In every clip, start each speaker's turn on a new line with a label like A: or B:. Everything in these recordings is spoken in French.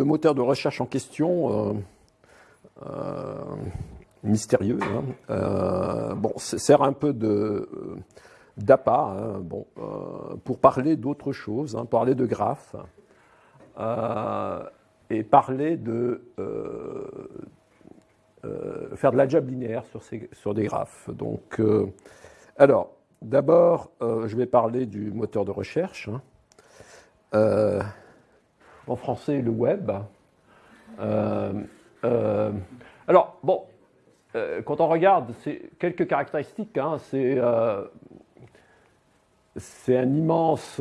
A: le, moteur de recherche en question, mystérieux, hein, bon, sert un peu de d'appât hein, bon, pour parler d'autre chose, hein, parler de graphes et parler de faire de l'algèbre linéaire sur, ces, sur des graphes. Donc, alors, d'abord, je vais parler du moteur de recherche. Euh, en français, le web. Euh, euh, alors, bon, quand on regarde quelques caractéristiques, hein, c'est un immense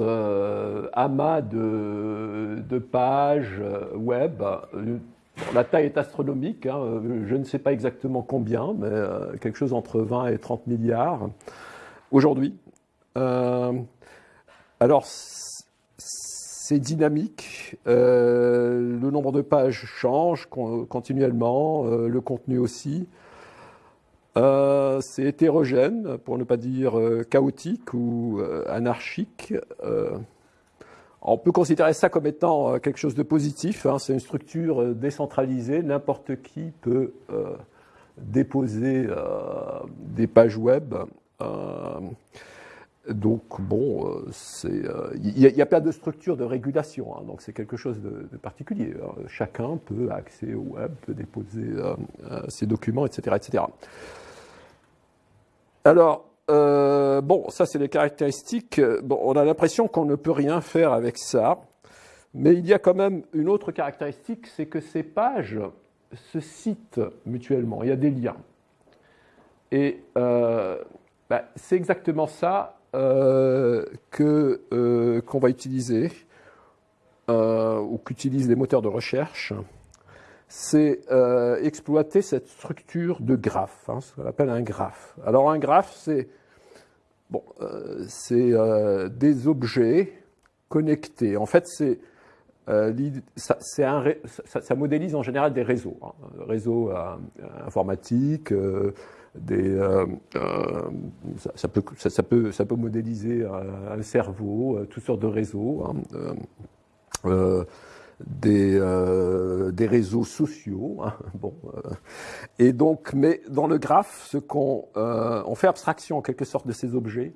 A: amas de, de, pages web. La taille est astronomique, hein, je ne sais pas exactement combien, mais quelque chose entre 20 et 30 milliards aujourd'hui. alors, c'est dynamique, euh, le nombre de pages change continuellement, euh, le contenu aussi. Euh, c'est hétérogène, pour ne pas dire chaotique ou anarchique. on peut considérer ça comme étant quelque chose de positif. Hein. c'est une structure décentralisée. N'importe qui peut déposer des pages web. Donc, bon, euh, euh, il n'y a, pas de structure de régulation, hein, donc c'est quelque chose de, particulier. chacun peut accéder au web, peut déposer euh, ses documents, etc. etc. Alors, bon, ça c'est les caractéristiques. On a l'impression qu'on ne peut rien faire avec ça, mais il y a quand même une autre caractéristique, c'est que ces pages se citent mutuellement, il y a des liens. Et bah, c'est exactement ça euh, euh, qu'on va utiliser euh, ou qu'utilisent les moteurs de recherche, c'est exploiter cette structure de graphe, hein, ce qu'on appelle un graphe. Alors un graphe, c'est bon, des objets connectés. En fait, c'est ça, modélise en général des réseaux, hein, réseaux informatiques, euh, euh, ça, peut, modéliser un, cerveau, euh, toutes sortes de réseaux, hein, des, réseaux sociaux. Hein, bon, et donc, mais dans le graphe, ce qu'on on fait abstraction en quelque sorte de ces objets.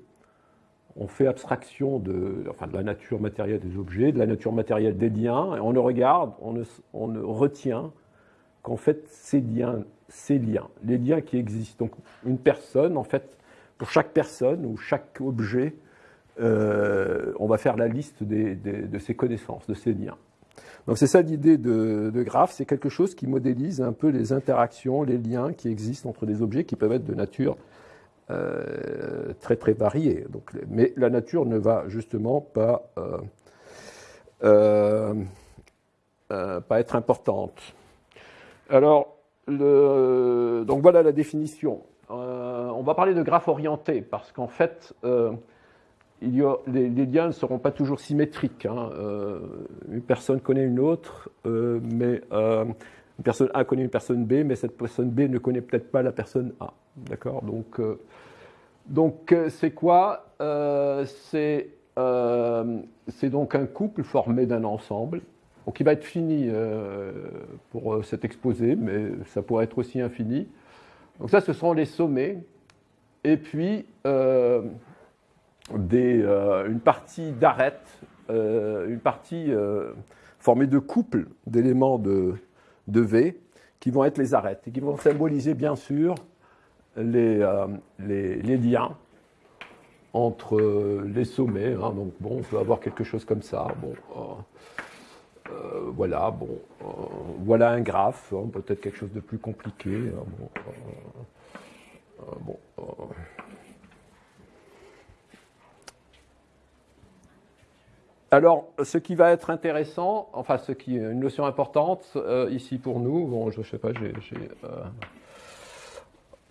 A: On fait abstraction de, la nature matérielle des objets, de la nature matérielle des liens, et on ne regarde, on on ne retient qu'en fait ces liens ces liens, les liens qui existent. Donc une personne, en fait, pour chaque personne ou chaque objet, euh, on va faire la liste de ses connaissances, de ses liens. Donc c'est ça l'idée de, graphe, c'est quelque chose qui modélise un peu les interactions, les liens qui existent entre des objets qui peuvent être de nature euh, très très variée. Donc, mais la nature ne va justement pas, euh, pas être importante. Alors, donc voilà la définition. Euh, on va parler de graphe orienté parce qu'en fait, euh, les, liens ne seront pas toujours symétriques. Hein. Euh, une personne connaît une autre, mais une personne A connaît une personne B, mais cette personne B ne connaît peut-être pas la personne A. D'accord? Donc, donc c'est quoi? C'est donc un couple formé d'un ensemble donc il va être fini euh, pour euh, cet exposé, mais ça pourrait être aussi infini. Donc ça, ce seront les sommets. Et puis, euh, une partie d'arête, une partie formée de couples d'éléments de, V qui vont être les arêtes et qui vont symboliser bien sûr les, liens entre les sommets. Hein. Donc bon, on peut avoir quelque chose comme ça. Bon, euh, voilà, bon, euh, voilà un graphe, hein, peut-être quelque chose de plus compliqué. Hein, bon, euh, Alors, ce qui va être intéressant, enfin, ce qui est une notion importante ici pour nous, bon, je ne sais pas, j'ai,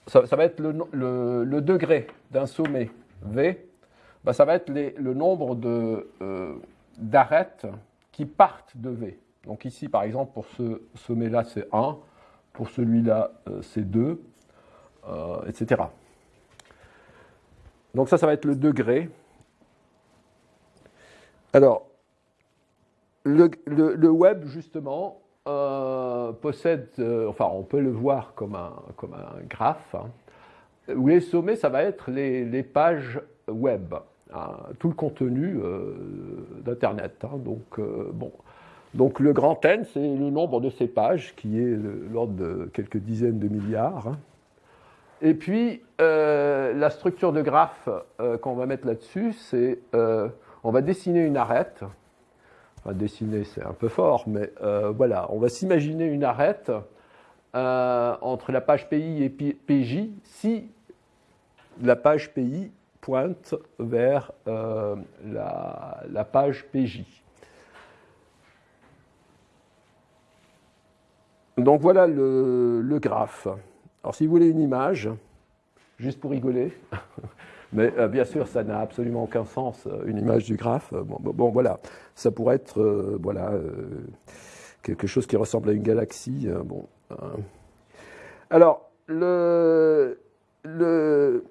A: ça, va être le, degré d'un sommet V, bah, ça va être le nombre d'arêtes qui partent de V. Donc ici, par exemple, pour ce sommet-là, c'est 1, pour celui-là, euh, c'est 2, euh, etc. Donc ça, ça va être le degré. Alors, le, web, justement, possède, enfin, on peut le voir comme un, graphe, hein, où les sommets, ça va être les, pages web, tout le contenu d'Internet. Hein, donc, bon. Donc le grand N, c'est le nombre de ces pages, qui est l'ordre de quelques dizaines de milliards. Hein. Et puis, euh, la structure de graphe euh, qu'on va mettre là-dessus, c'est euh, on va dessiner une arête. Dessiner, c'est un peu fort, mais voilà, on va s'imaginer une arête entre la page PI et PJ si la page PI pointe vers la, la page PJ. Donc voilà le, graphe. Alors si vous voulez une image, juste pour rigoler, mais euh, bien sûr ça n'a absolument aucun sens, euh, une image du graphe. Bon, voilà, ça pourrait être euh, voilà, quelque chose qui ressemble à une galaxie. hein. Alors, le, le,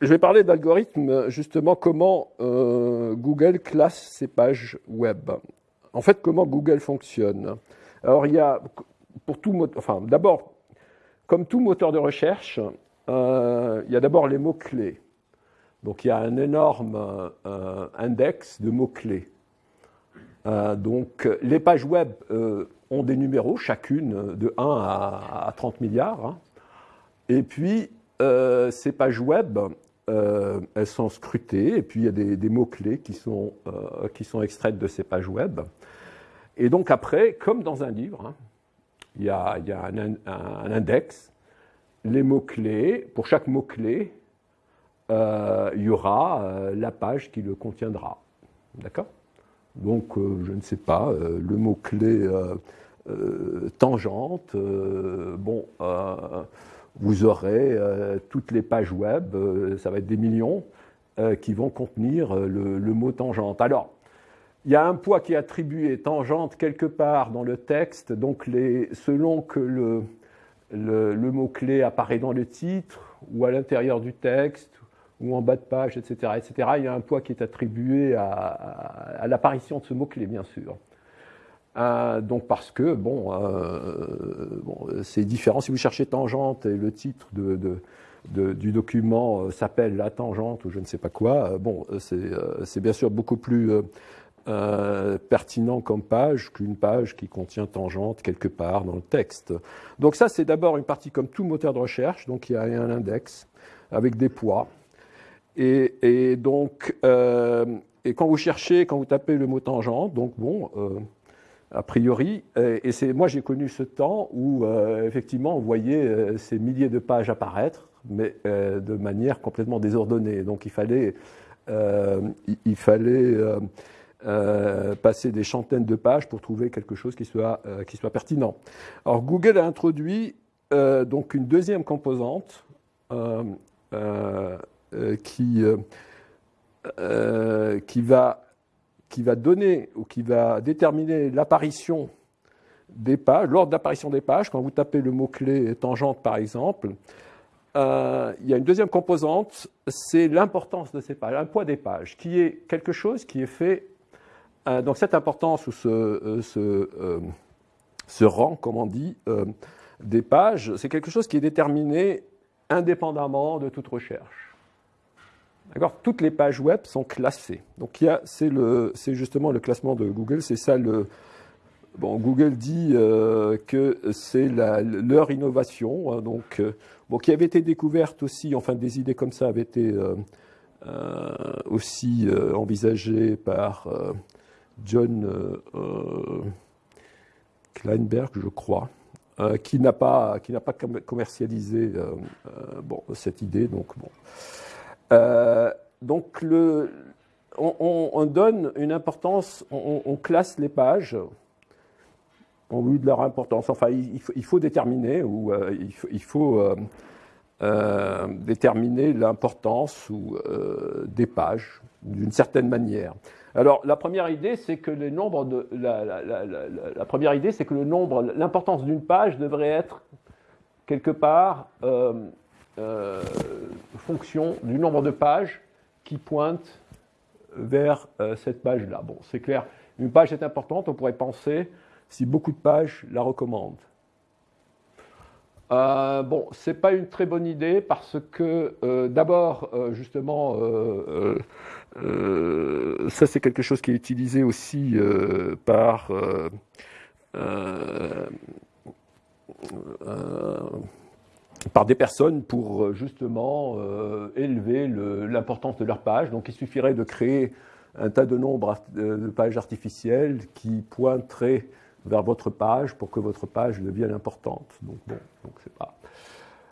A: je vais parler d'algorithme, justement, comment Google classe ses pages web. En fait, comment Google fonctionne. Alors, il y a, pour tout enfin, d'abord, comme tout moteur de recherche, euh, il y a d'abord les mots-clés. Donc il y a un énorme euh, index de mots-clés. Euh, donc les pages web ont des numéros, chacune de 1 à, 30 milliards. Et puis ces pages web, elles sont scrutées, et puis il y a des, mots-clés qui, sont qui sont extraites de ces pages web. Et donc après, comme dans un livre, hein, il y a, un, index, les mots-clés, pour chaque mot-clé, euh, il y aura euh, la page qui le contiendra. D'accord? Donc, euh, je ne sais pas, le mot-clé tangente, bon, vous aurez toutes les pages web, ça va être des millions, qui vont contenir le, mot tangente. Alors, il y a un poids qui est attribué tangente quelque part dans le texte, donc les, selon que le, le, mot-clé apparaît dans le titre ou à l'intérieur du texte ou en bas de page, etc., etc., il y a un poids qui est attribué à, l'apparition de ce mot-clé, bien sûr. Euh, donc parce que, bon, euh, bon c'est différent. Si vous cherchez tangente et le titre du document euh, s'appelle la tangente ou je ne sais pas quoi, bon, c'est bien sûr beaucoup plus pertinent comme page qu'une page qui contient tangente quelque part dans le texte. Donc ça, c'est d'abord une partie comme tout moteur de recherche, donc il y a un index avec des poids. Et, donc, quand vous cherchez, quand vous tapez le mot tangente, donc bon, a priori, et c'est moi j'ai connu ce temps où effectivement on voyait ces milliers de pages apparaître, mais de manière complètement désordonnée. Donc il fallait, il fallait euh, passer des centaines de pages pour trouver quelque chose qui soit, euh, qui soit pertinent. Alors Google a introduit euh, donc une deuxième composante qui, qui, va, qui va donner ou qui va déterminer l'apparition des pages, l'ordre d'apparition des pages. Quand vous tapez le mot-clé tangente par exemple, il y a une deuxième composante, c'est l'importance de ces pages, un poids des pages, qui est quelque chose qui est fait euh, donc cette importance ou ce, euh, euh, ce, rang, comme on dit, des pages, c'est quelque chose qui est déterminé indépendamment de toute recherche. Toutes les pages web sont classées. Donc c'est justement le classement de Google, c'est ça le... Bon, Google dit que c'est leur innovation, hein, donc, bon, qui avait été découverte aussi, enfin des idées comme ça avaient été aussi envisagées par John euh, euh, Kleinberg, je crois, euh, qui n'a pas commercialisé bon, cette idée. Donc, bon. Donc le, on, donne une importance, on, classe les pages en vue de leur importance. Enfin, il, faut, déterminer ou il faut, déterminer l'importance des pages d'une certaine manière. Alors, la première idée, c'est que la, première idée, c'est que le nombre, l'importance d'une page devrait être quelque part euh, fonction du nombre de pages qui pointent vers euh, cette page-là. Bon, c'est clair. Une page est importante, on pourrait penser si beaucoup de pages la recommandent. Euh, bon, ce n'est pas une très bonne idée parce que euh, d'abord, justement, ça c'est quelque chose qui est utilisé aussi par par des personnes pour justement élever l'importance de leur page. Donc il suffirait de créer un tas de nombres de pages artificielles qui pointeraient vers votre page pour que votre page devienne importante. Donc, bon, donc c'est pas.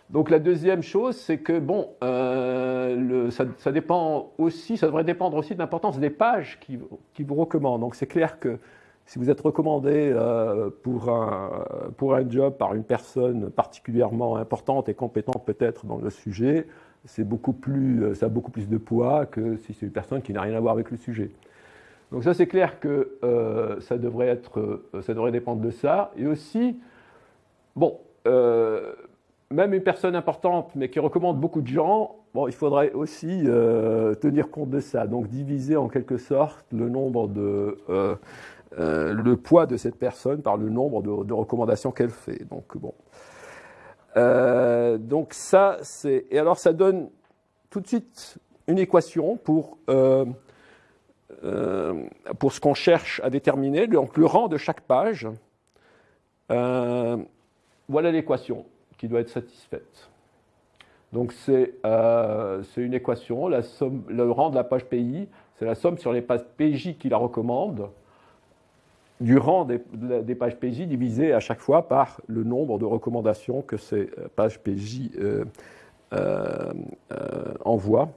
A: Donc la deuxième chose, c'est que bon, euh, ça, dépend aussi, ça devrait dépendre aussi de l'importance des pages qui, qui vous recommandent. Donc c'est clair que si vous êtes recommandé euh, pour, un, pour un job par une personne particulièrement importante et compétente peut-être dans le sujet, beaucoup plus, ça a beaucoup plus de poids que si c'est une personne qui n'a rien à voir avec le sujet. Donc ça, c'est clair que euh, ça, devrait être, euh, ça devrait dépendre de ça. Et aussi, bon, euh, même une personne importante, mais qui recommande beaucoup de gens, bon, il faudrait aussi tenir compte de ça. Donc diviser en quelque sorte le nombre de... le poids de cette personne par le nombre de, recommandations qu'elle fait. Donc bon. donc ça, c'est... Et alors ça donne tout de suite une équation pour euh, pour ce qu'on cherche à déterminer, donc le rang de chaque page, euh, voilà l'équation qui doit être satisfaite. Donc c'est euh, une équation, le rang de la page PI, c'est la somme sur les pages PJ qui la recommandent, du rang des, pages PJ divisé à chaque fois par le nombre de recommandations que ces pages PJ envoient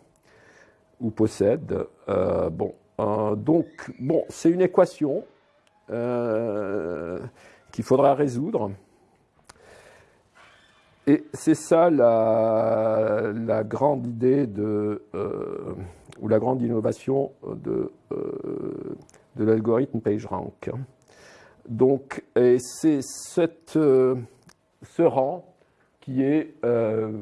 A: ou possèdent. bon, euh, donc, bon, c'est une équation euh, qu'il faudra résoudre. Et c'est ça la, grande idée de, euh, ou la grande innovation de, de l'algorithme PageRank. Donc, c'est ce rang qui est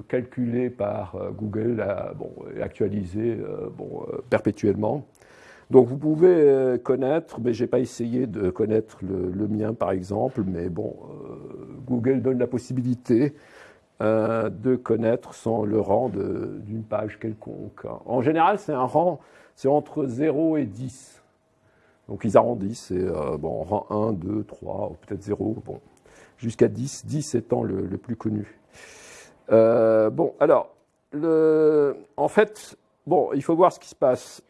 A: calculé par Google bon, et actualisé bon, perpétuellement. Donc vous pouvez euh, connaître, mais je n'ai pas essayé de connaître le, mien par exemple, mais bon, euh, Google donne la possibilité euh, de connaître sans le rang d'une page quelconque. En général, c'est un rang, c'est entre 0 et 10. Donc ils arrondissent, c'est bon, rang 1, 2, 3, peut-être 0, bon, jusqu'à 10, 10 étant le, le plus connu. bon, alors, le, en fait, bon, il faut voir ce qui se passe.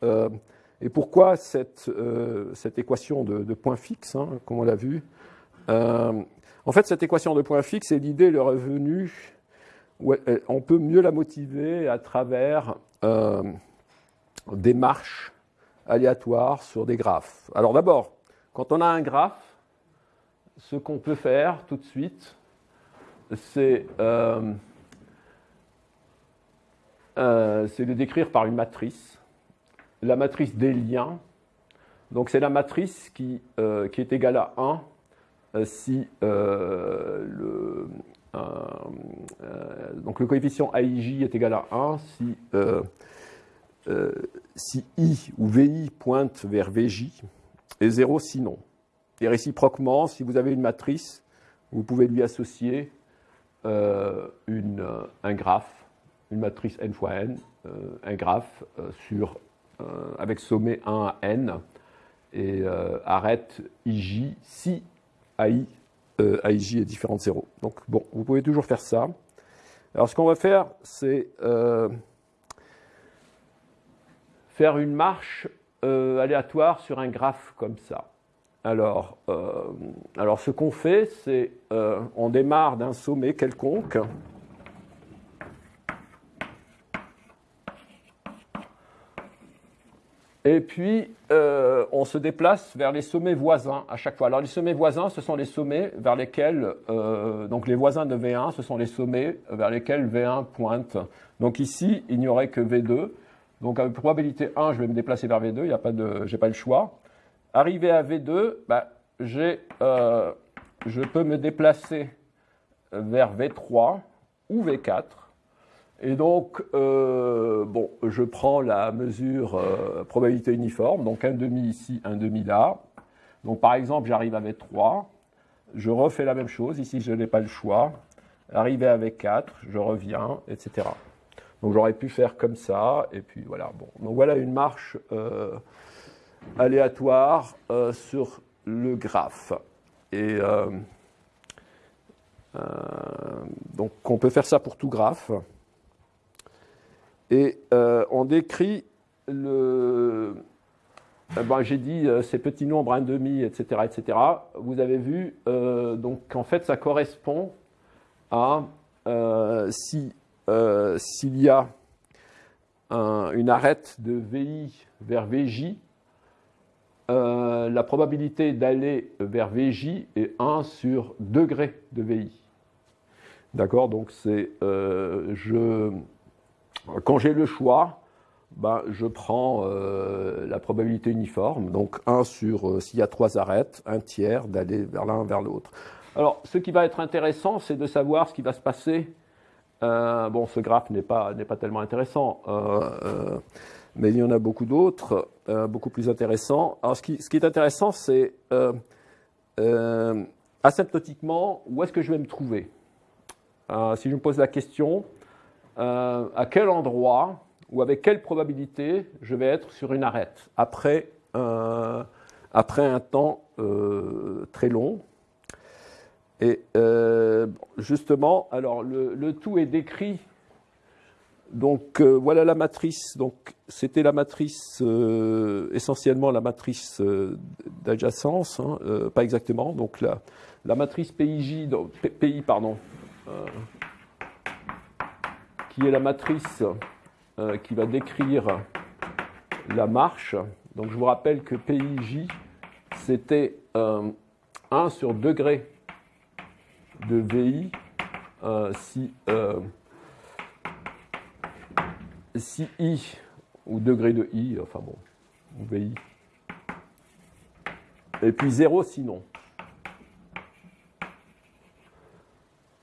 A: Et pourquoi cette, euh, cette équation de, points fixes, hein, comme on l'a vu euh, En fait, cette équation de points fixes est l'idée, le revenu, on peut mieux la motiver à travers euh, des marches aléatoires sur des graphes. Alors d'abord, quand on a un graphe, ce qu'on peut faire tout de suite, c'est le décrire par une matrice la matrice des liens. Donc c'est la matrice qui, euh, est égale à 1 euh, si euh, le, donc le coefficient AIJ est égal à 1 si, si I ou VI pointe vers VJ et 0 sinon. Et réciproquement, si vous avez une matrice, vous pouvez lui associer une, un graphe, une matrice n fois n, un graphe sur euh, avec sommet 1 à n, et euh, arrête ij si AI, euh, est différent de 0. Donc bon, vous pouvez toujours faire ça. Alors ce qu'on va faire, c'est faire une marche aléatoire sur un graphe comme ça. Alors, alors ce qu'on fait, c'est on démarre d'un sommet quelconque Et puis, euh, on se déplace vers les sommets voisins à chaque fois. Alors, les sommets voisins, ce sont les sommets vers lesquels, euh, donc les voisins de V1, ce sont les sommets vers lesquels V1 pointe. Donc ici, il n'y aurait que V2. Donc, avec probabilité 1, je vais me déplacer vers V2, il n'y a pas pas le choix. Arrivé à V2, bah, euh, je peux me déplacer vers V3 ou V4. Et donc, euh, bon, je prends la mesure euh, probabilité uniforme, donc un demi ici, un demi là. Donc par exemple, j'arrive avec 3, je refais la même chose, ici je n'ai pas le choix, arriver avec 4, je reviens, etc. Donc j'aurais pu faire comme ça, et puis voilà. Bon. Donc voilà une marche euh, aléatoire sur le graphe. Et donc on peut faire ça pour tout graphe. Et on décrit le, ben, j'ai dit ces petits nombres 1,5, etc., etc. Vous avez vu, donc en fait, ça correspond à si euh, s'il y a une arête de VI vers VJ, euh, la probabilité d'aller vers VJ est 1 sur degré de VI. D'accord? Donc c'est euh, je quand j'ai le choix, ben, je prends la probabilité uniforme, donc 1 sur s'il y a trois arêtes, un tiers d'aller vers l'un vers l'autre. Alors ce qui va être intéressant, c'est de savoir ce qui va se passer euh, bon, ce graphe n'est pas, pas tellement intéressant, euh, euh, mais il y en a beaucoup d'autres, beaucoup plus intéressants. Alors, ce qui, ce qui est intéressant, c'est asymptotiquement, où est-ce que je vais me trouver? Si je me pose la question, à quel endroit ou avec quelle probabilité je vais être sur une arête après, après un temps très long? Et euh, justement, alors le, tout est décrit. Donc euh, voilà la matrice. Donc c'était la matrice euh, essentiellement la matrice d'adjacence, hein, pas exactement. Donc la, matrice PIJ, PI pardon, qui est la matrice qui va décrire la marche. Donc je vous rappelle que PIJ c'était 1 sur degré de VI euh, si, euh, si I, ou degré de I, enfin bon, VI, et puis 0 sinon.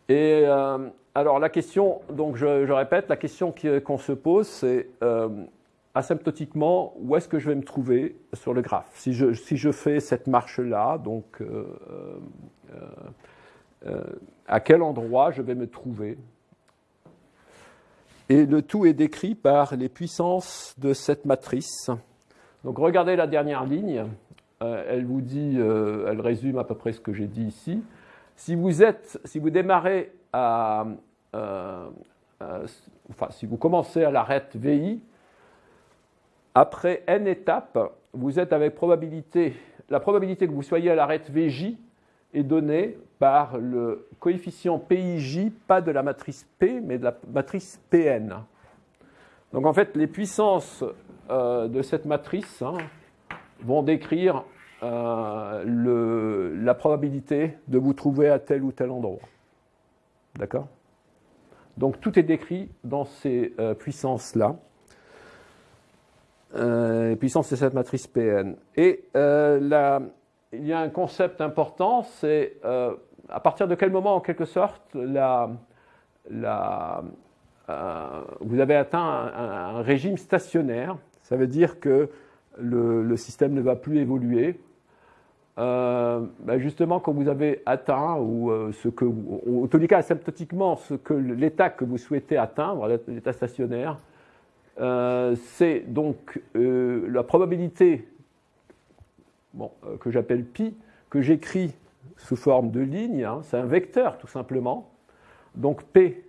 A: Et euh, alors la question, donc je, répète, la question qu'on se pose, c'est asymptotiquement, où est-ce que je vais me trouver sur le graphe? Si je, fais cette marche-là, donc euh, à quel endroit je vais me trouver? Et le tout est décrit par les puissances de cette matrice. Donc regardez la dernière ligne, euh, elle vous dit, euh, elle résume à peu près ce que j'ai dit ici. Si vous êtes, si vous démarrez à, enfin, si vous commencez à l'arête VI, après n étapes, vous êtes avec probabilité, la probabilité que vous soyez à l'arête VJ est donnée par le coefficient PIJ, pas de la matrice P, mais de la matrice PN. Donc en fait, les puissances euh, de cette matrice hein, vont décrire euh, la probabilité de vous trouver à tel ou tel endroit. D'accord Donc tout est décrit dans ces euh, puissances-là. les puissances de cette matrice PN. Et la, il y a un concept important, c'est à partir de quel moment, en quelque sorte, euh, vous avez atteint un, régime stationnaire Ça veut dire que le, système ne va plus évoluer. Euh, ben justement, quand vous avez atteint, ou euh, ce en tous cas asymptotiquement, l'état que vous souhaitez atteindre, l'état stationnaire, c'est donc la probabilité que j'appelle pi, que j'écris sous forme de ligne, hein. c'est un vecteur tout simplement. Donc P,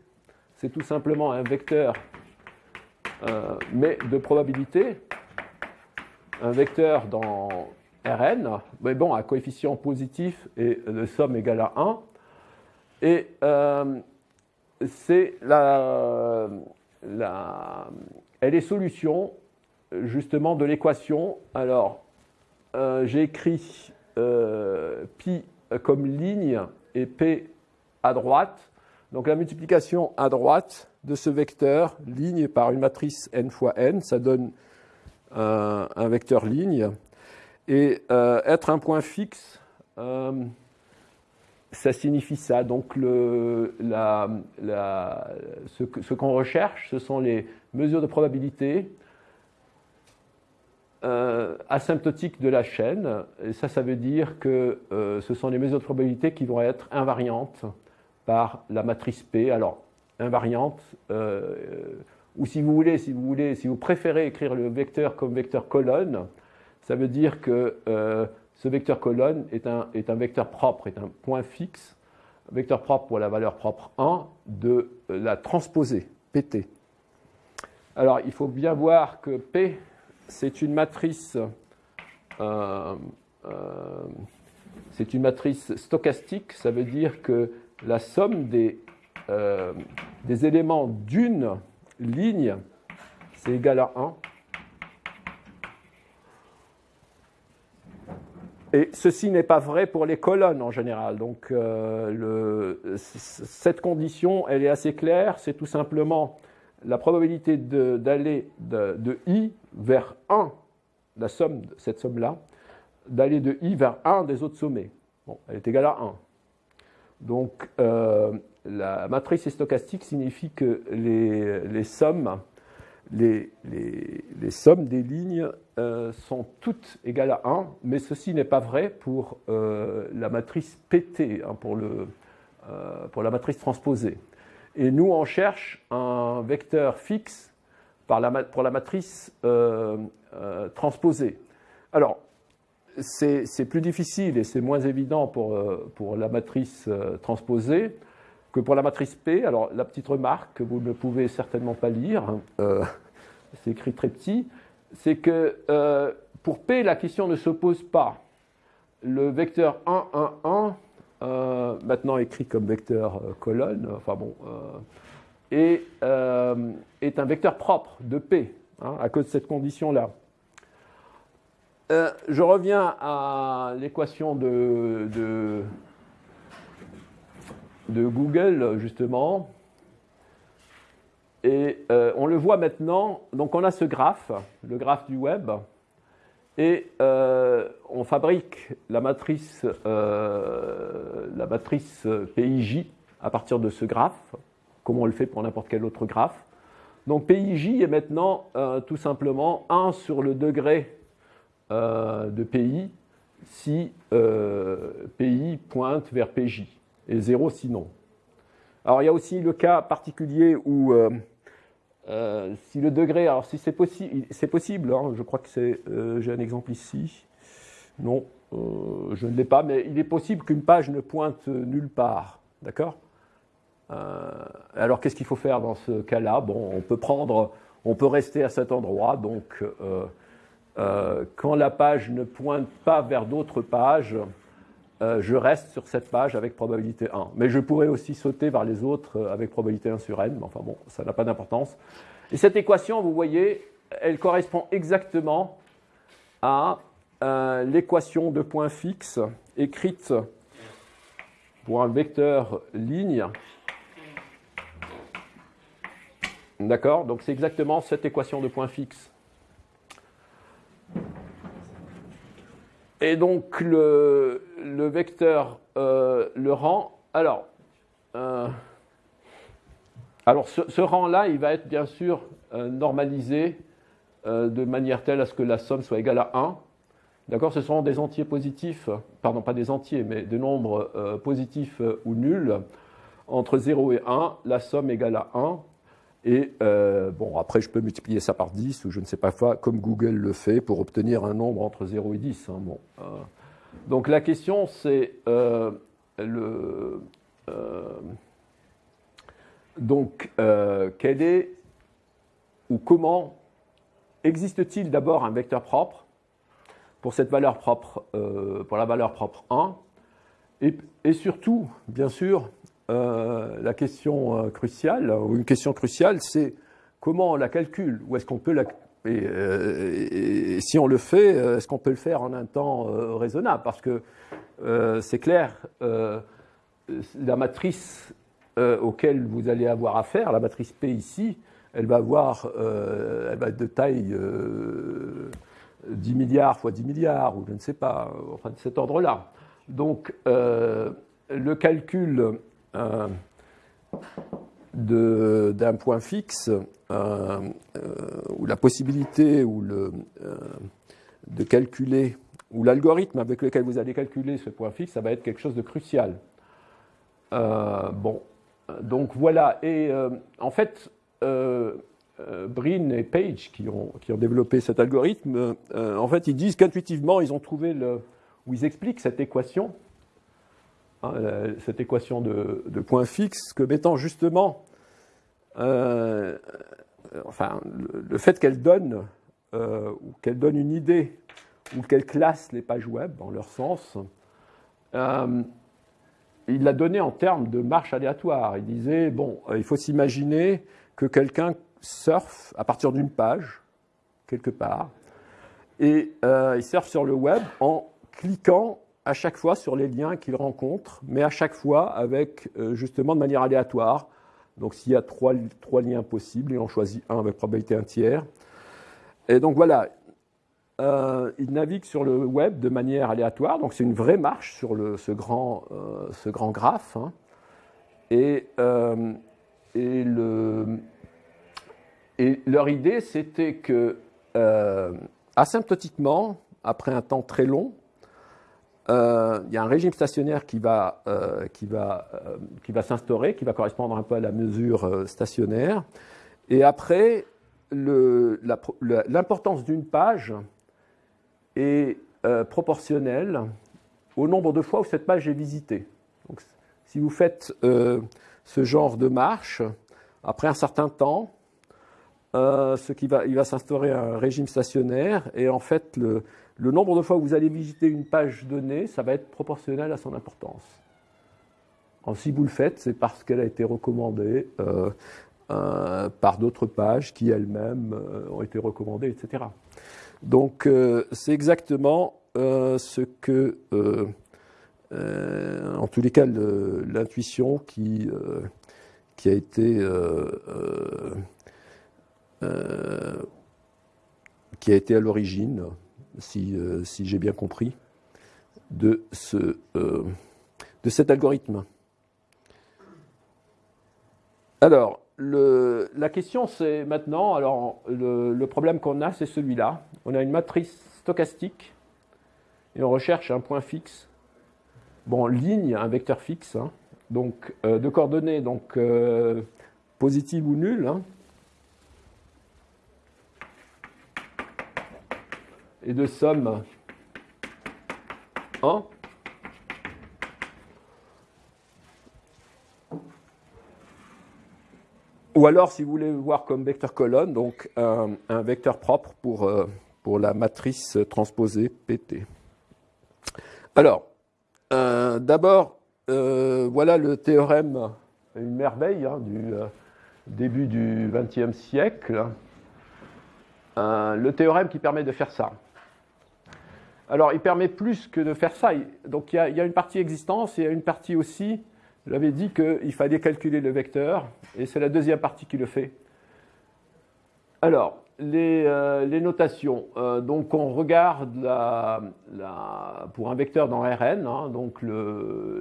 A: c'est tout simplement un vecteur, euh, mais de probabilité, un vecteur dans Rn, mais bon, à coefficient positif et de somme égale à 1. Et euh, c'est la, la, elle est solution justement de l'équation. Alors, euh, j'ai écrit pi comme ligne et P à droite. Donc la multiplication à droite de ce vecteur, ligne par une matrice n fois n, ça donne un, vecteur ligne. Et euh, être un point fixe, euh, ça signifie ça. Donc ce, qu'on recherche, ce sont les mesures de probabilité asymptotique de la chaîne. Et ça, ça veut dire que ce sont les mesures de probabilité qui vont être invariantes par la matrice P. Alors, invariante, ou si vous voulez, si vous voulez, si vous préférez écrire le vecteur comme vecteur colonne, ça veut dire que ce vecteur colonne est un, est un vecteur propre, est un point fixe, un vecteur propre pour la valeur propre 1 de la transposée, PT. Alors, il faut bien voir que P, c'est une matrice, euh, euh, c'est une matrice stochastique, ça veut dire que la somme des, euh, des éléments d'une ligne, c'est égal à 1. Et ceci n'est pas vrai pour les colonnes en général. Donc euh, cette condition, elle est assez claire. C'est tout simplement la probabilité d'aller de, i vers 1, la somme, cette somme-là, d'aller de i vers 1 des autres sommets. Bon, elle est égale à 1. Donc euh, la matrice stochastique signifie que les sommes les, sommes des lignes euh, sont toutes égales à 1, mais ceci n'est pas vrai pour euh, la matrice PT, hein, pour, le, euh, pour, la matrice transposée. Et nous, on cherche un vecteur fixe pour la matrice transposée. Alors, c'est plus difficile et c'est moins évident pour, pour la matrice transposée que pour la matrice P, alors la petite remarque que vous ne pouvez certainement pas lire, euh, c'est écrit très petit, c'est que euh, pour P, la question ne se pose pas. Le vecteur 1, 1, 1, euh, maintenant écrit comme vecteur colonne, enfin bon, est, est, un vecteur propre de P, hein, à cause de cette condition-là. je reviens à l'équation de Google, justement. Et euh, on le voit maintenant, donc on a ce graphe, le graphe du web, et euh, on fabrique la matrice, euh, la matrice PIJ à partir de ce graphe, comme on le fait pour n'importe quel autre graphe. Donc PIJ est maintenant tout simplement 1 sur le degré de PI si PI pointe vers PJ et 0 sinon. Alors il y a aussi le cas particulier où euh, euh, si le degré, alors si c'est possible, c'est possible, hein, je crois que c'est, euh, j'ai un exemple ici, non, je ne l'ai pas, mais il est possible qu'une page ne pointe nulle part, d'accord? Alors qu'est-ce qu'il faut faire dans ce cas-là? Bon, on peut prendre, on peut rester à cet endroit, donc quand la page ne pointe pas vers d'autres pages, euh, je reste sur cette page avec probabilité 1. Mais je pourrais aussi sauter vers les autres euh, avec probabilité 1 sur n, mais enfin bon, ça n'a pas d'importance. Et cette équation, vous voyez, elle correspond exactement à euh, l'équation de point fixe écrite pour un vecteur ligne. D'accord? Donc c'est exactement cette équation de point fixe. Et donc le, vecteur euh, le rang. Alors, euh, alors ce, rang-là, il va être bien sûr euh, normalisé de manière telle à ce que la somme soit égale à 1. D'accord Ce seront des entiers positifs, pardon, pas des entiers, mais des nombres positifs ou nuls. Entre 0 et 1, la somme égale à 1. Et euh, bon, après, je peux multiplier ça par 10 ou je ne sais pas quoi, comme Google le fait pour obtenir un nombre entre 0 et 10. Hein, bon, euh. donc la question, c'est euh, le. donc, quel est ou comment existe-t-il d'abord un vecteur propre pour cette valeur propre, pour la valeur propre 1 et, et surtout, bien sûr, euh, la question euh, cruciale, ou une question cruciale, c'est comment on la calcule Ou est-ce qu'on peut la... Euh, et, si on le fait, est-ce qu'on peut le faire en un temps raisonnable? Parce que c'est clair, la matrice auquel vous allez avoir affaire, la matrice P ici, elle va avoir, elle va être de taille 10 milliards fois 10 milliards, ou je ne sais pas, enfin de cet ordre-là. Donc, le calcul euh, d'un point fixe, ou la possibilité ou le, de calculer, ou l'algorithme avec lequel vous allez calculer ce point fixe, ça va être quelque chose de crucial. bon, donc voilà, et en fait, euh, Brin et Page, qui ont, qui ont développé cet algorithme, euh, en fait, ils disent qu'intuitivement, ils ont trouvé le, où ils expliquent cette équation, hein, cette équation de, de points fixes, que mettant justement, euh, enfin, le, fait qu'elle donne, ou qu'elle donne une idée, ou qu'elle classe les pages web dans leur sens, il l'a donné en termes de marche aléatoire. Il disait, bon, il faut s'imaginer que quelqu'un surfe à partir d'une page, quelque part, et euh, il surfe sur le web en cliquant à chaque fois sur les liens qu'il rencontre, mais à chaque fois avec euh, justement de manière aléatoire. Donc s'il y a trois, trois, liens possibles, il en choisit un avec probabilité un tiers. Et donc voilà, euh, il navigue sur le web de manière aléatoire, donc c'est une vraie marche sur le, ce, grand, ce grand graphe. Hein. Et, et le, et leur idée, c'était que, euh, asymptotiquement, après un temps très long, euh, il y a un régime stationnaire qui va, euh, va, qui va s'instaurer, qui va correspondre un peu à la mesure stationnaire. Et après, l'importance d'une page est proportionnelle au nombre de fois où cette page est visitée. Donc, si vous faites ce genre de marche, après un certain temps, euh, ce qui va, il va s'instaurer un régime stationnaire et en fait le, nombre de fois où vous allez visiter une page donnée, ça va être proportionnel à son importance. si vous le faites, c'est parce qu'elle a été recommandée euh, euh, par d'autres pages qui elles-mêmes ont été recommandées, etc. Donc c'est exactement ce que, en tous les cas, l'intuition qui, a été euh, qui a été à l'origine, si, euh, si j'ai bien compris, de, ce, euh, de cet algorithme. Alors, la question c'est maintenant, alors le, problème qu'on a c'est celui-là. On a une matrice stochastique et on recherche un point fixe. Bon, ligne, un vecteur fixe, hein. donc de coordonnées donc positives ou nulles. Hein. Et de somme 1. Ou alors, si vous voulez voir comme vecteur colonne, donc un, vecteur propre pour, euh, pour la matrice transposée PT. Alors, euh, d'abord, euh, voilà le théorème, une merveille hein, du début du XXe siècle. le théorème qui permet de faire ça. Alors, il permet plus que de faire ça. Donc, il y a, une partie existence et il y a une partie aussi, j'avais dit qu'il fallait calculer le vecteur, et c'est la deuxième partie qui le fait. Alors, les, euh, notations. Euh, donc, on regarde pour un vecteur dans Rn, hein, donc ce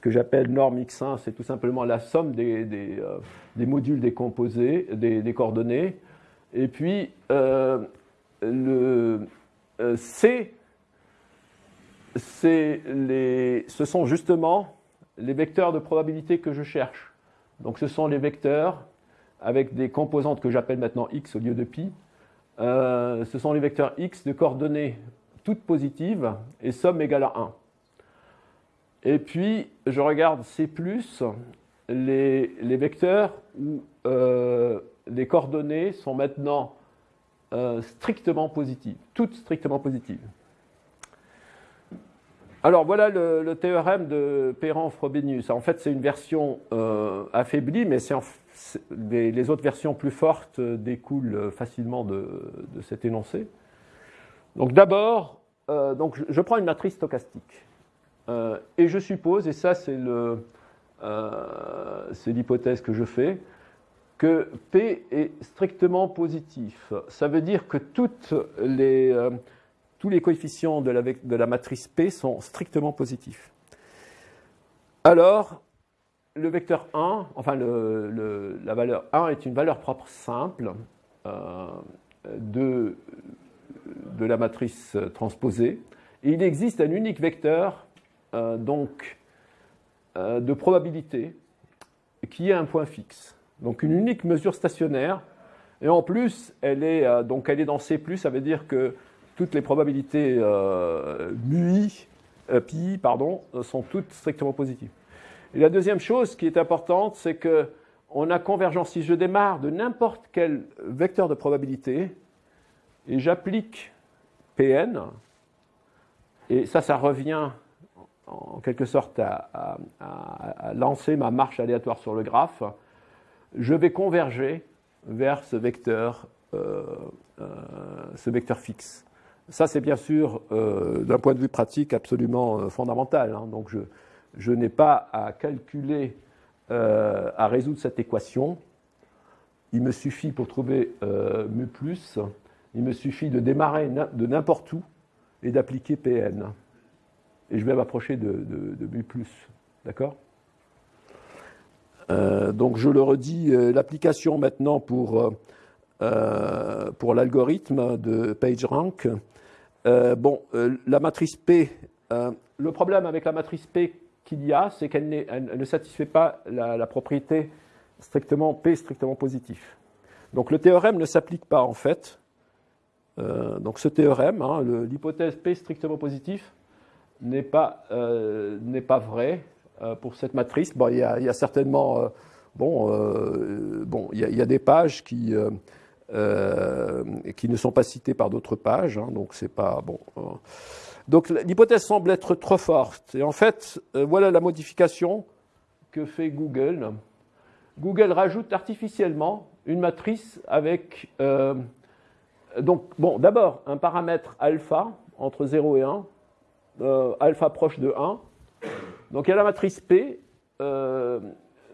A: que j'appelle norme x1, c'est tout simplement la somme des, euh, modules décomposés, des, coordonnées. Et puis, le, euh, C, ce sont justement les vecteurs de probabilité que je cherche. Donc ce sont les vecteurs avec des composantes que j'appelle maintenant x au lieu de pi. Euh, ce sont les vecteurs x de coordonnées toutes positives et somme égale à 1. Et puis, je regarde C+, les, les vecteurs où euh, les coordonnées sont maintenant euh, strictement positive, toutes strictement positives. Alors voilà le, théorème de Perrin-Frobenius. En fait, c'est une version euh, affaiblie, mais les, autres versions plus fortes découlent facilement de, cet énoncé. Donc d'abord, euh, je prends une matrice stochastique et je suppose, et ça c'est l'hypothèse que je fais, que P est strictement positif. Ça veut dire que euh, tous les coefficients de la, matrice P sont strictement positifs. Alors, le vecteur 1, enfin la valeur 1 est une valeur propre simple de, de la matrice transposée. Et il existe un unique vecteur donc, de probabilité qui est un point fixe. Donc une unique mesure stationnaire. Et en plus, elle est, donc elle est dans C+, ça veut dire que toutes les probabilités euh, euh, pi, pardon, sont toutes strictement positives. Et la deuxième chose qui est importante, c'est que on a convergence. Si je démarre de n'importe quel vecteur de probabilité et j'applique Pn, et ça, ça revient en quelque sorte à, lancer ma marche aléatoire sur le graphe, je vais converger vers ce vecteur, euh, ce vecteur fixe. Ça, c'est bien sûr, euh, d'un point de vue pratique, absolument euh, fondamental. Hein. Donc, je, n'ai pas à calculer, euh, à résoudre cette équation. Il me suffit, pour trouver mu+, il me suffit de démarrer de n'importe où et d'appliquer Pn. Et je vais m'approcher de, de, mu+. D'accord? Donc, je le redis, l'application maintenant pour... pour l'algorithme de PageRank, euh, bon, euh, la matrice P, euh, le problème avec la matrice P qu'il y a, c'est qu'elle ne satisfait pas la, propriété strictement P strictement positif. Donc le théorème ne s'applique pas en fait. donc ce théorème, hein, l'hypothèse P strictement positif, n'est pas, pas vrai pour cette matrice. Bon, il y a, certainement, bon, bon, il y, a, des pages qui euh, qui ne sont pas cités par d'autres pages, hein, donc c'est pas bon. Euh. Donc l'hypothèse semble être trop forte. Et en fait, euh, voilà la modification que fait Google. Google rajoute artificiellement une matrice avec donc bon d'abord un paramètre alpha entre 0 et 1, alpha proche de 1. Donc il y a la matrice P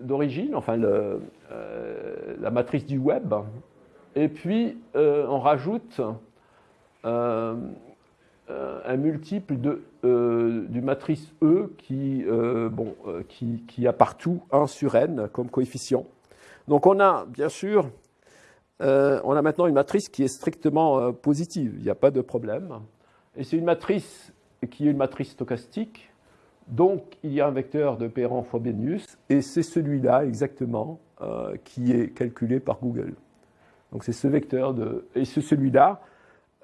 A: d'origine, enfin le, la matrice du web, et puis, euh, on rajoute euh, euh, un multiple de, du matrice E qui, qui, a partout 1 sur n comme coefficient. Donc on a, bien sûr, on a maintenant une matrice qui est strictement positive, il n'y a pas de problème. Et c'est une matrice qui est une matrice stochastique, donc il y a un vecteur de Perron Frobenius, et c'est celui-là exactement qui est calculé par Google. Donc c'est ce vecteur de, et c'est celui-là.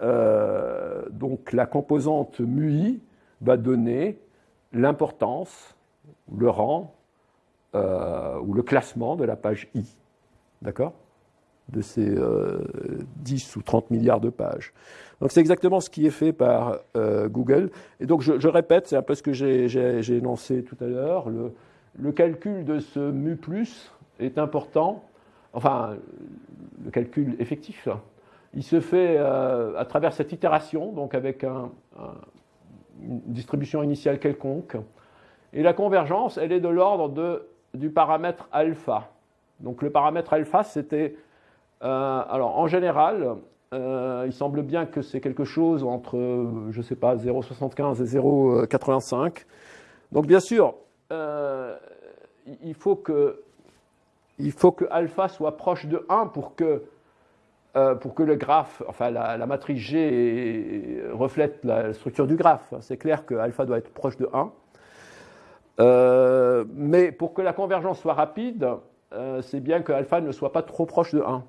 A: Euh, donc la composante MUI va donner l'importance, le rang euh, ou le classement de la page I. D'accord? De ces 10 euh, ou 30 milliards de pages. Donc c'est exactement ce qui est fait par Google. Et donc je, répète, c'est un peu ce que j'ai énoncé tout à l'heure. Le, calcul de ce mu plus est important enfin, le calcul effectif, il se fait euh, à travers cette itération, donc avec une distribution initiale quelconque. Et la convergence, elle est de l'ordre du paramètre alpha. Donc le paramètre alpha, c'était, euh, alors en général, euh, il semble bien que c'est quelque chose entre, je ne sais pas, 0,75 et 0,85. Donc bien sûr, il faut que il faut que alpha soit proche de 1 pour que, euh, pour que le graphe, enfin la, matrice G reflète la structure du graphe. C'est clair que alpha doit être proche de 1. Euh, mais pour que la convergence soit rapide, euh, c'est bien que alpha ne soit pas trop proche de 1.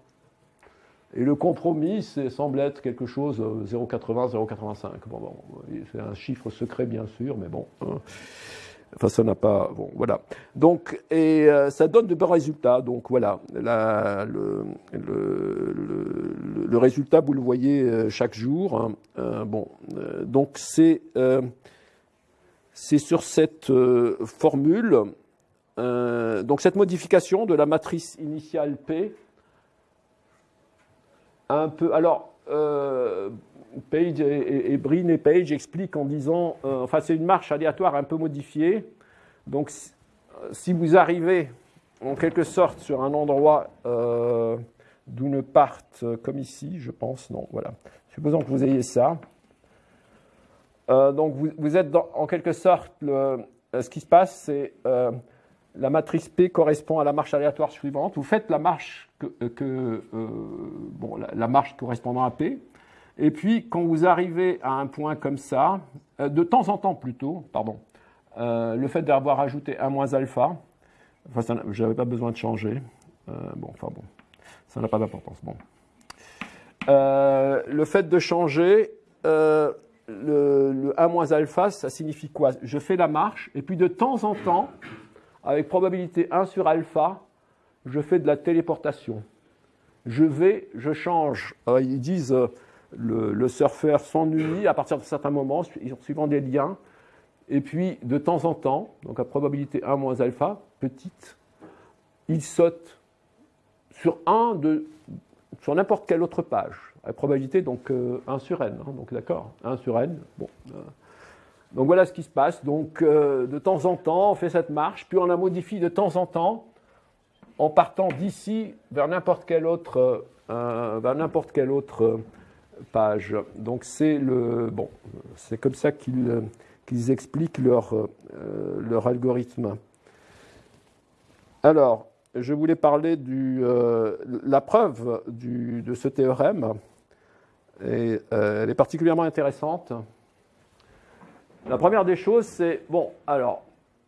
A: Et le compromis semble être quelque chose 0,80, 0,85. Bon, c'est un chiffre secret bien sûr, mais bon. Hein. Enfin, ça n'a pas. Bon, voilà. Donc, et euh, ça donne de bons résultats. Donc, voilà. le, résultat, vous le voyez euh, chaque jour. Hein. Euh, bon, donc c'est c'est sur cette formule. donc, cette modification de la matrice initiale P, Alors. Page et, et, Brin et Page expliquent en disant, euh, enfin c'est une marche aléatoire un peu modifiée. Donc si vous arrivez en quelque sorte sur un endroit euh, d'où ne partent, euh, comme ici, je pense, non, voilà. Supposons que vous ayez ça. donc vous, êtes en quelque sorte, ce qui se passe, c'est la matrice P correspond à la marche aléatoire suivante. Vous faites la marche, que, bon, la, marche correspondant à P. Et puis, quand vous arrivez à un point comme ça, de temps en temps plutôt, pardon, le fait d'avoir ajouté 1 moins alpha, enfin, je n'avais pas besoin de changer. bon, enfin bon, ça n'a pas d'importance. Bon. le fait de changer, le, 1 moins alpha, ça signifie quoi? Je fais la marche, et puis de temps en temps, avec probabilité 1 sur alpha, je fais de la téléportation. Je vais, je change. ils disent euh, le, surfeur s'ennuie à partir de certains moments, suivant des liens. Et puis, de temps en temps, donc à probabilité 1 moins alpha, petite, il saute sur un de, sur n'importe quelle autre page. La probabilité, donc 1 euh, sur n, hein, donc d'accord, 1 sur n. Bon, euh. donc voilà ce qui se passe. Donc euh, de temps en temps, on fait cette marche, puis on la modifie de temps en temps en partant d'ici vers n'importe quelle autre, n'importe quelle autre page. Donc c'est le bon, c'est comme ça qu'ils expliquent leur, algorithme. Alors, je voulais parler de la preuve de ce théorème. Euh, elle est particulièrement intéressante. La première des choses, c'est, bon, euh,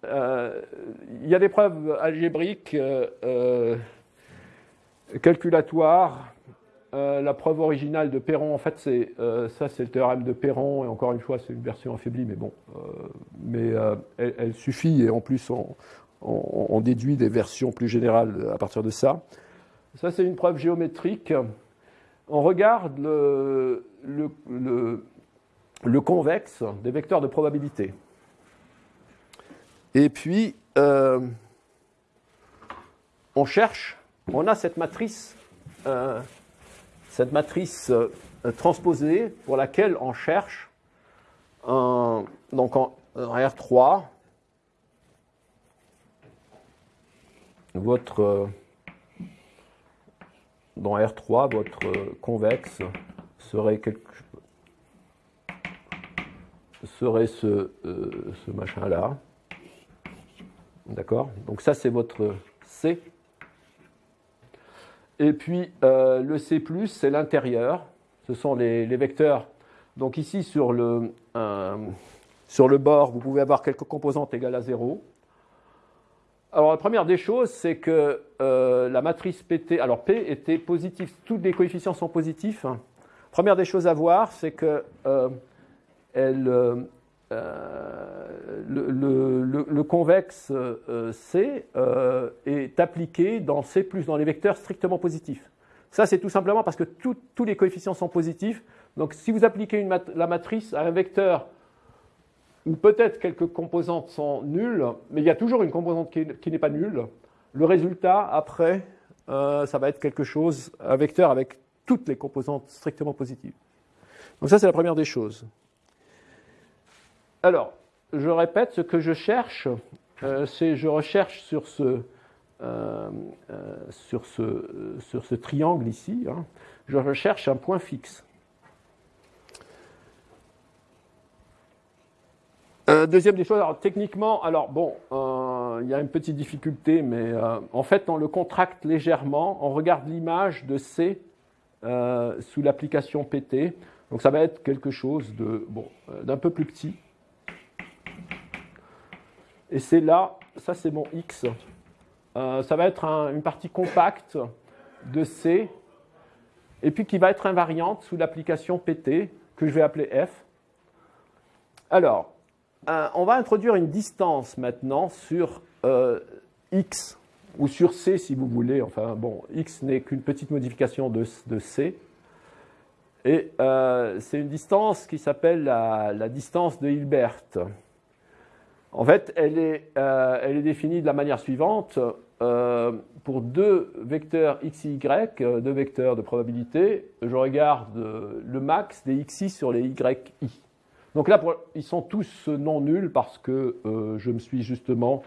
A: il y a des preuves algébriques, euh, calculatoires. la preuve originale de Perron, en fait, c'est ça, c'est le théorème de Perron, et encore une fois, c'est une version affaiblie, mais bon, mais elle, suffit, et en plus, on, on, déduit des versions plus générales à partir de ça. Ça, c'est une preuve géométrique on regarde le, le, convexe des vecteurs de probabilité. Et puis, euh, on cherche, on a cette matrice, euh, cette matrice euh, transposée pour laquelle on cherche un, donc en, R3 votre dans R3, votre convexe serait, quelque... serait ce, ce machin-là. D'accord? Donc ça, c'est votre C. Et puis, euh, le C+, c'est l'intérieur. Ce sont les, vecteurs. Donc ici, sur le, sur le bord, vous pouvez avoir quelques composantes égales à 0. Alors la première des choses, c'est que euh, la matrice PT, alors P était positif, tous les coefficients sont positifs. Première des choses à voir, c'est que euh, euh, le, convexe C est appliqué dans C+, dans les vecteurs strictement positifs. Ça, c'est tout simplement parce que tous les coefficients sont positifs. Donc si vous appliquez la matrice à un vecteur ou peut-être quelques composantes sont nulles, mais il y a toujours une composante qui, n'est pas nulle. Le résultat, après, euh, ça va être quelque chose, un vecteur avec toutes les composantes strictement positives. Donc ça, c'est la première des choses. Alors, je répète, ce que je cherche, euh, c'est je recherche sur ce, euh, sur ce, sur ce triangle ici, hein, je recherche un point fixe. Euh, deuxième des choses, alors techniquement, alors bon, euh, il y a une petite difficulté, mais euh, en fait, on le contracte légèrement. On regarde l'image de C sous l'application PT. Donc ça va être quelque chose d'un peu plus petit. Et c'est là, ça c'est mon X. ça va être une partie compacte de C, et puis qui va être invariante sous l'application PT, que je vais appeler F. Alors, euh, on va introduire une distance maintenant sur euh, x, ou sur c si vous voulez. Enfin, bon, x n'est qu'une petite modification de, c. Et euh, c'est une distance qui s'appelle la, distance de Hilbert. En fait, elle est, elle est, définie de la manière suivante. pour deux vecteurs x et y, deux vecteurs de probabilité, je regarde le max des xi sur les yi. Donc là, ils sont tous non nuls parce que euh, je me suis justement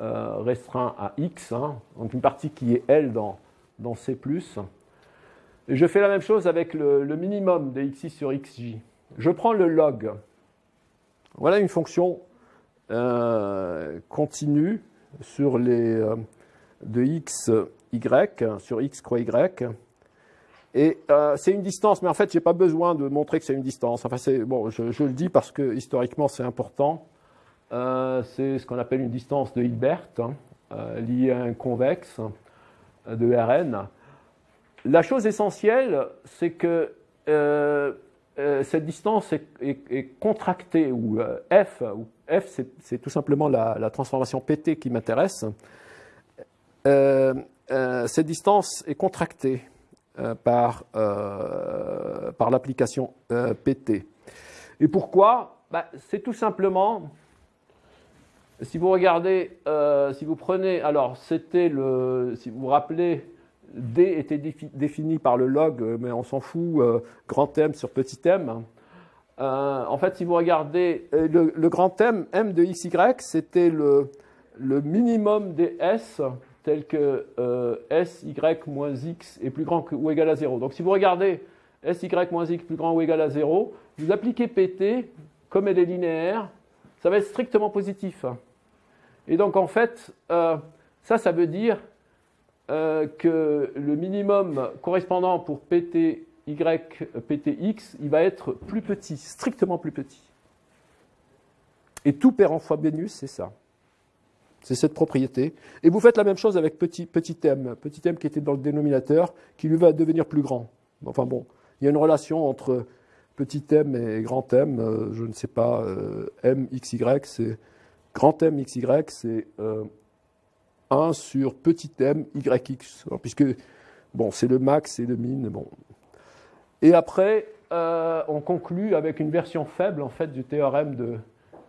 A: euh, restreint à x, hein. donc une partie qui est L dans, dans C+. Et je fais la même chose avec le, minimum de xi sur xj. Je prends le log. Voilà une fonction euh, continue sur les de x, y, sur x croix y. Et c'est une distance, mais en fait, je n'ai pas besoin de montrer que c'est une distance. Enfin, bon, je, le dis parce que historiquement, c'est important. c'est ce qu'on appelle une distance de Hilbert, hein, liée à un convexe de Rn. La chose essentielle, c'est que euh, euh, cette distance est, contractée, ou euh, f, ou f c'est tout simplement la, transformation pt qui m'intéresse. cette distance est contractée par, par l'application pt. Et pourquoi? Bah, C'est tout simplement si vous regardez, si vous prenez, alors c'était le, si vous vous rappelez D était défini par le log, euh, mais on s'en fout, euh, grand M sur petit m. Euh, en fait, si vous regardez le, grand M, M de xy, c'était le, minimum des S tel que SY moins X est plus grand ou égal à 0. Donc si vous regardez SY moins X plus grand ou égal à 0, vous appliquez PT, comme elle est linéaire, ça va être strictement positif. Et donc en fait, ça, ça veut dire euh, que le minimum correspondant pour PTY, PTX, il va être plus petit, strictement plus petit. Et tout pair en fois Bénus, c'est ça. C'est cette propriété. Et vous faites la même chose avec petit, petit m, petit m qui était dans le dénominateur, qui lui va devenir plus grand. Enfin bon, il y a une relation entre petit m et grand m, euh, je ne sais pas, euh, m xy, c'est grand m xy, c'est 1 sur petit m yx, puisque bon, c'est le max et le min. Bon. Et après, euh, on conclut avec une version faible en fait, du théorème de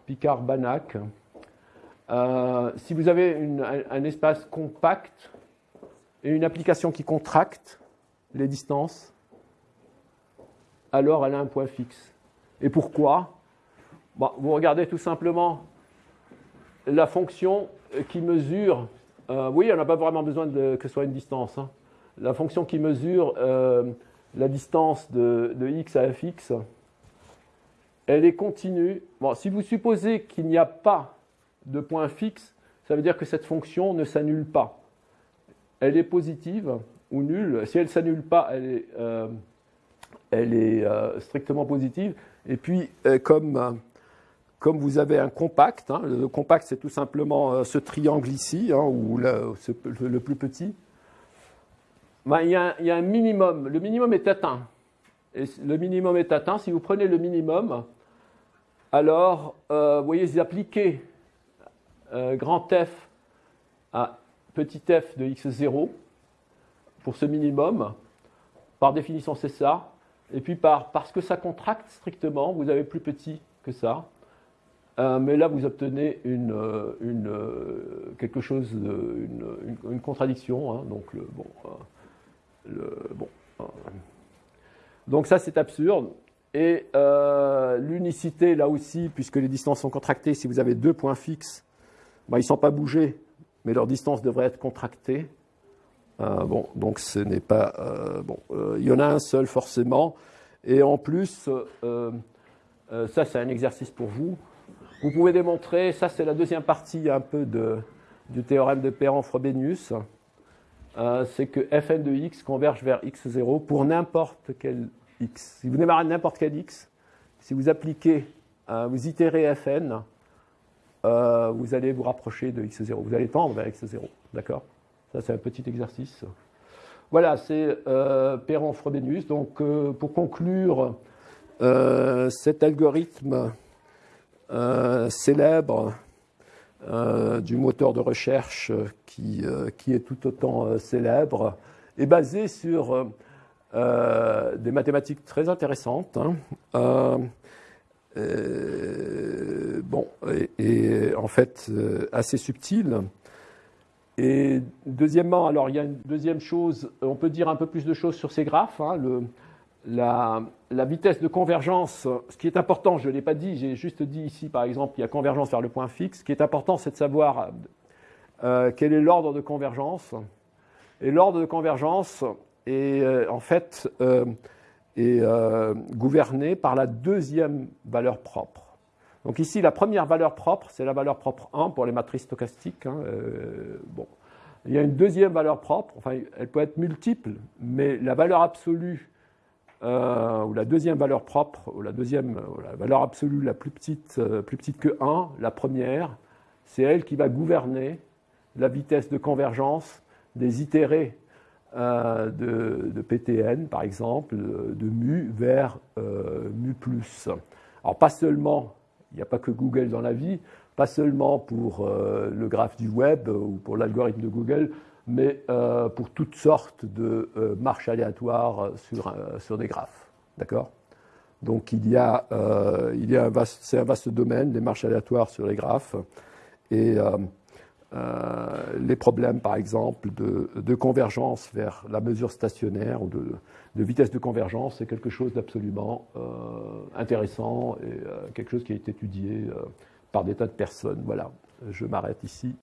A: Picard-Banach. Euh, si vous avez un, espace compact et une application qui contracte les distances, alors elle a un point fixe. Et pourquoi? Vous regardez tout simplement la fonction qui mesure euh, oui, on n'a pas vraiment besoin de, que ce soit une distance. Hein. La fonction qui mesure euh, la distance de, x à fx, elle est continue. Si vous supposez qu'il n'y a pas de point fixe, ça veut dire que cette fonction ne s'annule pas. Elle est positive ou nulle. Si elle ne s'annule pas, elle est, euh, elle est strictement positive. Et puis, comme comme vous avez un compact, hein, le compact c'est tout simplement euh, ce triangle ici, hein, ou le, plus petit, ben, il, y a, un minimum, le minimum est atteint. Et le minimum est atteint, si vous prenez le minimum, alors euh, vous voyez, vous appliquez euh, grand f à petit f de x0 pour ce minimum, par définition c'est ça, et puis par, parce que ça contracte strictement, vous avez plus petit que ça, euh, mais là, vous obtenez une, euh, euh, quelque chose, une, contradiction. Hein, donc, bon donc ça, c'est absurde. Et l'unicité, là aussi, puisque les distances sont contractées, si vous avez deux points fixes, bah, ils ne sont pas bougés, mais leur distance devrait être contractée. bon, donc ce n'est pas... bon, il y en a un seul forcément. Et en plus, ça, c'est un exercice pour vous. Vous pouvez démontrer, ça c'est la deuxième partie un peu de, du théorème de Perron-Frobenius, euh, c'est que fn de x converge vers x0 pour n'importe quel x. Si vous démarrez n'importe quel x, si vous appliquez, euh, vous itérez fn, euh, vous allez vous rapprocher de x0. Vous allez tendre vers x0. D'accord? Ça, c'est un petit exercice. Voilà, c'est Perron-Frobenius. Donc, pour conclure, cet algorithme euh, célèbre euh, du moteur de recherche qui, euh, qui est tout autant célèbre, est basé sur des mathématiques très intéressantes. Hein. bon, et, en fait assez subtiles. Et deuxièmement, alors il y a une deuxième chose, on peut dire un peu plus de choses sur ces graphes. Hein. La, vitesse de convergence, ce qui est important, je ne l'ai pas dit, j'ai juste dit ici, par exemple, il y a convergence vers le point fixe. Ce qui est important, c'est de savoir euh, quel est l'ordre de convergence. Et l'ordre de convergence est euh, en fait euh, est, gouverné par la deuxième valeur propre. Donc ici, la première valeur propre, c'est la valeur propre 1 pour les matrices stochastiques. Hein, bon. Il y a une deuxième valeur propre, enfin, elle peut être multiple, mais la valeur absolue, ou la deuxième valeur propre, ou la deuxième la valeur absolue la plus petite, plus petite que 1, la première, c'est elle qui va gouverner la vitesse de convergence des itérés euh, de, PTN, par exemple, de, mu vers euh, mu. Alors pas seulement, il n'y a pas que Google dans la vie, pas seulement pour euh, le graphe du web ou pour l'algorithme de Google, mais pour toutes sortes de marches aléatoires sur, sur des graphes. D'accord? Donc il y a, il y a c'est un vaste domaine, les marches aléatoires sur les graphes. Et euh, les problèmes, par exemple, de, convergence vers la mesure stationnaire ou de, vitesse de convergence, c'est quelque chose d'absolument euh, intéressant et euh, quelque chose qui a été étudié par des tas de personnes. Voilà, je m'arrête ici.